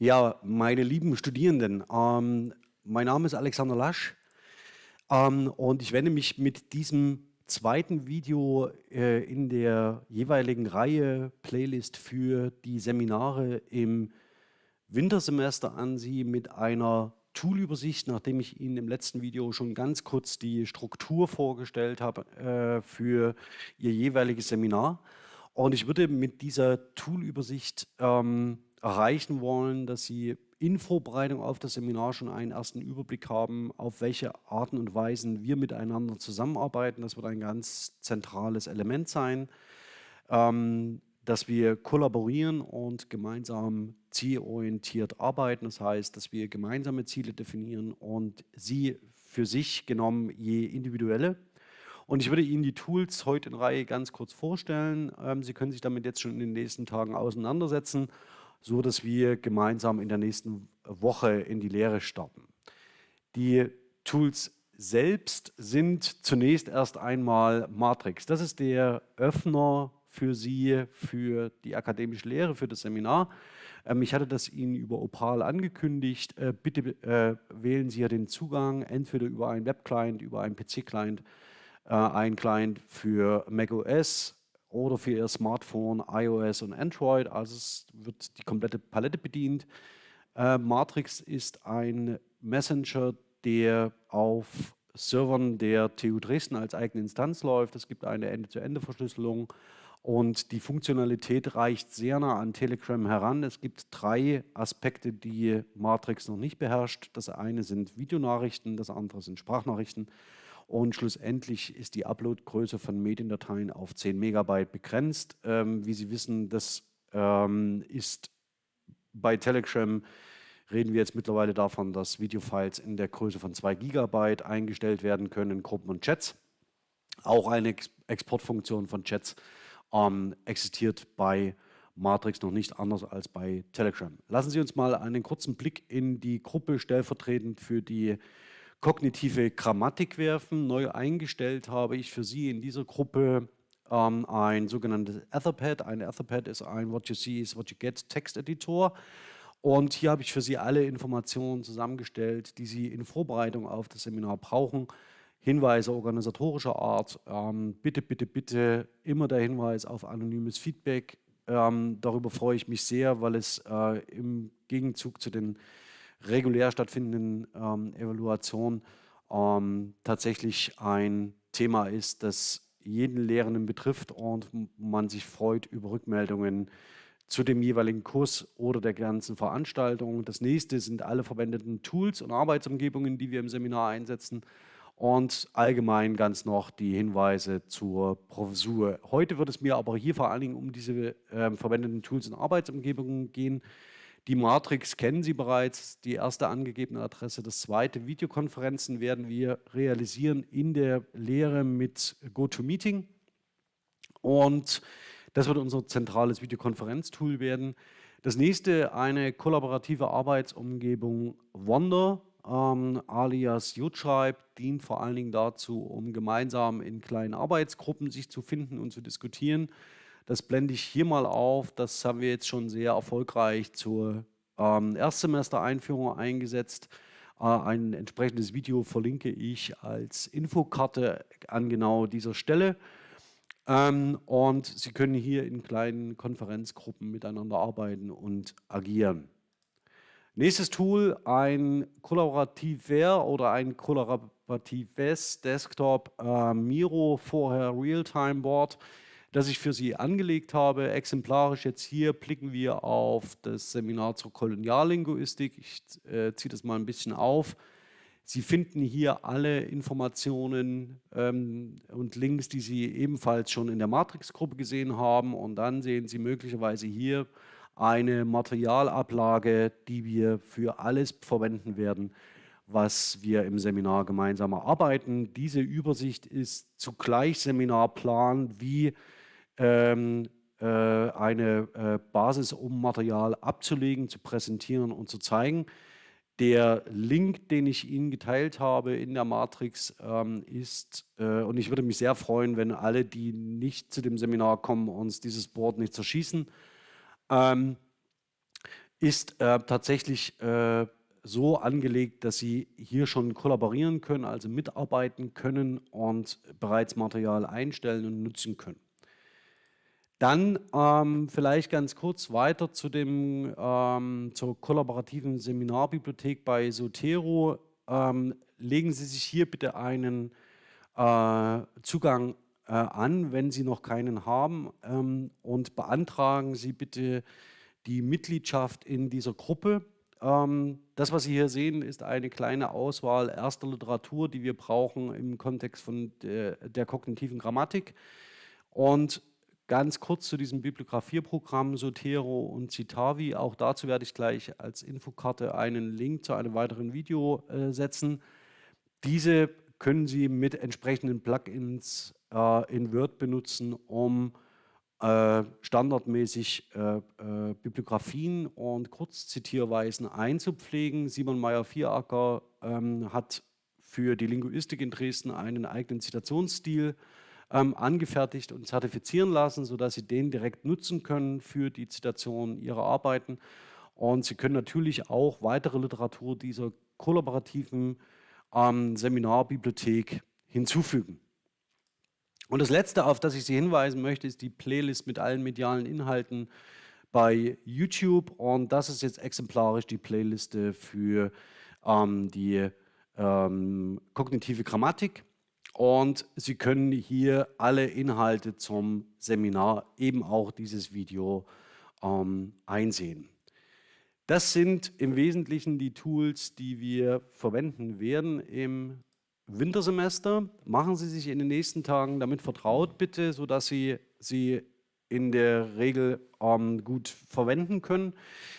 Ja, meine lieben Studierenden, ähm, mein Name ist Alexander Lasch ähm, und ich wende mich mit diesem zweiten Video äh, in der jeweiligen Reihe Playlist für die Seminare im Wintersemester an Sie mit einer Toolübersicht, nachdem ich Ihnen im letzten Video schon ganz kurz die Struktur vorgestellt habe äh, für Ihr jeweiliges Seminar. Und ich würde mit dieser Toolübersicht ähm, erreichen wollen, dass Sie in Vorbereitung auf das Seminar schon einen ersten Überblick haben, auf welche Arten und Weisen wir miteinander zusammenarbeiten. Das wird ein ganz zentrales Element sein, ähm, dass wir kollaborieren und gemeinsam zielorientiert arbeiten. Das heißt, dass wir gemeinsame Ziele definieren und Sie für sich genommen je individuelle. Und ich würde Ihnen die Tools heute in Reihe ganz kurz vorstellen. Ähm, Sie können sich damit jetzt schon in den nächsten Tagen auseinandersetzen so dass wir gemeinsam in der nächsten Woche in die Lehre starten. Die Tools selbst sind zunächst erst einmal Matrix. Das ist der Öffner für Sie, für die akademische Lehre, für das Seminar. Ähm, ich hatte das Ihnen über Opal angekündigt. Äh, bitte äh, wählen Sie ja den Zugang, entweder über einen Webclient, über einen PC-Client, äh, einen Client für macOS, oder für Ihr Smartphone, iOS und Android. Also es wird die komplette Palette bedient. Äh, Matrix ist ein Messenger, der auf Servern der TU Dresden als eigene Instanz läuft. Es gibt eine Ende-zu-Ende-Verschlüsselung und die Funktionalität reicht sehr nah an Telegram heran. Es gibt drei Aspekte, die Matrix noch nicht beherrscht. Das eine sind Videonachrichten, das andere sind Sprachnachrichten und schlussendlich ist die Uploadgröße von Mediendateien auf 10 Megabyte begrenzt. Ähm, wie Sie wissen, das ähm, ist bei Telegram reden wir jetzt mittlerweile davon, dass Videofiles in der Größe von 2 Gigabyte eingestellt werden können in Gruppen und Chats. Auch eine Ex Exportfunktion von Chats ähm, existiert bei Matrix noch nicht anders als bei Telegram. Lassen Sie uns mal einen kurzen Blick in die Gruppe stellvertretend für die kognitive Grammatik werfen. Neu eingestellt habe ich für Sie in dieser Gruppe ähm, ein sogenanntes Etherpad. Ein Etherpad ist ein What You See is What You Get Texteditor. Und hier habe ich für Sie alle Informationen zusammengestellt, die Sie in Vorbereitung auf das Seminar brauchen. Hinweise organisatorischer Art. Ähm, bitte, bitte, bitte immer der Hinweis auf anonymes Feedback. Ähm, darüber freue ich mich sehr, weil es äh, im Gegenzug zu den regulär stattfindenden ähm, Evaluation ähm, tatsächlich ein Thema ist, das jeden Lehrenden betrifft und man sich freut über Rückmeldungen zu dem jeweiligen Kurs oder der ganzen Veranstaltung. Das nächste sind alle verwendeten Tools und Arbeitsumgebungen, die wir im Seminar einsetzen und allgemein ganz noch die Hinweise zur Professur. Heute wird es mir aber hier vor allen Dingen um diese äh, verwendeten Tools und Arbeitsumgebungen gehen. Die Matrix kennen Sie bereits, die erste angegebene Adresse. Das zweite, Videokonferenzen werden wir realisieren in der Lehre mit GoToMeeting. Und das wird unser zentrales Videokonferenztool werden. Das nächste, eine kollaborative Arbeitsumgebung Wonder, ähm, alias YouTribe, dient vor allen Dingen dazu, um gemeinsam in kleinen Arbeitsgruppen sich zu finden und zu diskutieren. Das blende ich hier mal auf. Das haben wir jetzt schon sehr erfolgreich zur ähm, Erstsemester-Einführung eingesetzt. Äh, ein entsprechendes Video verlinke ich als Infokarte an genau dieser Stelle. Ähm, und Sie können hier in kleinen Konferenzgruppen miteinander arbeiten und agieren. Nächstes Tool, ein kollaborativer oder ein kollaboratives Desktop äh, Miro, vorher Realtime Board das ich für Sie angelegt habe. Exemplarisch jetzt hier blicken wir auf das Seminar zur Koloniallinguistik. Ich äh, ziehe das mal ein bisschen auf. Sie finden hier alle Informationen ähm, und Links, die Sie ebenfalls schon in der Matrix-Gruppe gesehen haben. Und dann sehen Sie möglicherweise hier eine Materialablage, die wir für alles verwenden werden, was wir im Seminar gemeinsam erarbeiten. Diese Übersicht ist zugleich Seminarplan wie ähm, äh, eine äh, Basis, um Material abzulegen, zu präsentieren und zu zeigen. Der Link, den ich Ihnen geteilt habe in der Matrix, ähm, ist, äh, und ich würde mich sehr freuen, wenn alle, die nicht zu dem Seminar kommen, uns dieses Board nicht zerschießen. Ähm, ist äh, tatsächlich äh, so angelegt, dass Sie hier schon kollaborieren können, also mitarbeiten können und bereits Material einstellen und nutzen können. Dann ähm, vielleicht ganz kurz weiter zu dem, ähm, zur kollaborativen Seminarbibliothek bei Sotero. Ähm, legen Sie sich hier bitte einen äh, Zugang äh, an, wenn Sie noch keinen haben ähm, und beantragen Sie bitte die Mitgliedschaft in dieser Gruppe. Ähm, das, was Sie hier sehen, ist eine kleine Auswahl erster Literatur, die wir brauchen im Kontext von der, der kognitiven Grammatik. Und ganz kurz zu diesem Bibliografierprogramm Sotero und Citavi. Auch dazu werde ich gleich als Infokarte einen Link zu einem weiteren Video äh, setzen. Diese können Sie mit entsprechenden Plugins äh, in Word benutzen, um äh, standardmäßig äh, äh, Bibliografien und Kurzzitierweisen einzupflegen. Simon Meyer-Vieracker ähm, hat für die Linguistik in Dresden einen eigenen Zitationsstil ähm, angefertigt und zertifizieren lassen, sodass Sie den direkt nutzen können für die Zitation Ihrer Arbeiten. Und Sie können natürlich auch weitere Literatur dieser kollaborativen ähm, Seminarbibliothek hinzufügen. Und das Letzte, auf das ich Sie hinweisen möchte, ist die Playlist mit allen medialen Inhalten bei YouTube. Und das ist jetzt exemplarisch die Playliste für ähm, die ähm, kognitive Grammatik. Und Sie können hier alle Inhalte zum Seminar, eben auch dieses Video, ähm, einsehen. Das sind im Wesentlichen die Tools, die wir verwenden werden im Wintersemester. Machen Sie sich in den nächsten Tagen damit vertraut, bitte, sodass Sie sie in der Regel ähm, gut verwenden können.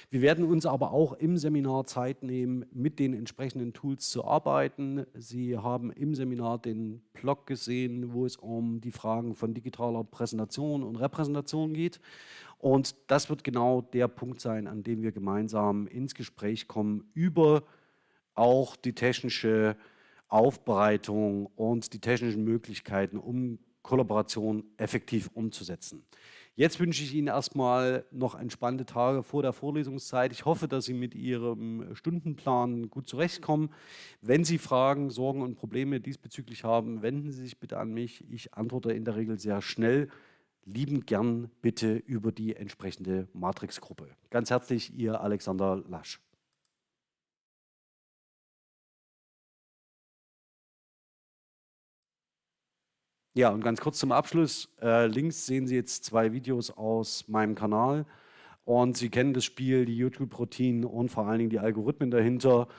Wir werden uns aber auch im Seminar Zeit nehmen, mit den entsprechenden Tools zu arbeiten. Sie haben im Seminar den Blog gesehen, wo es um die Fragen von digitaler Präsentation und Repräsentation geht. Und das wird genau der Punkt sein, an dem wir gemeinsam ins Gespräch kommen über auch die technische Aufbereitung und die technischen Möglichkeiten, um Kollaboration effektiv umzusetzen. Jetzt wünsche ich Ihnen erstmal noch entspannte Tage vor der Vorlesungszeit. Ich hoffe, dass Sie mit Ihrem Stundenplan gut zurechtkommen. Wenn Sie Fragen, Sorgen und Probleme diesbezüglich haben, wenden Sie sich bitte an mich. Ich antworte in der Regel sehr schnell. Lieben gern bitte über die entsprechende Matrix-Gruppe. Ganz herzlich, Ihr Alexander Lasch. Ja, und ganz kurz zum Abschluss. Äh, links sehen Sie jetzt zwei Videos aus meinem Kanal. Und Sie kennen das Spiel, die YouTube-Routinen und vor allen Dingen die Algorithmen dahinter.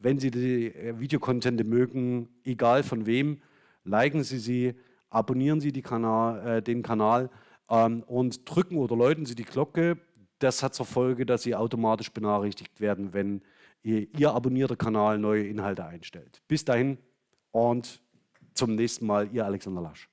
Wenn Sie die äh, Videokontente mögen, egal von wem, liken Sie sie, abonnieren Sie Kanal, äh, den Kanal ähm, und drücken oder läuten Sie die Glocke. Das hat zur Folge, dass Sie automatisch benachrichtigt werden, wenn Ihr, Ihr abonnierter Kanal neue Inhalte einstellt. Bis dahin und zum nächsten Mal, Ihr Alexander Lasch.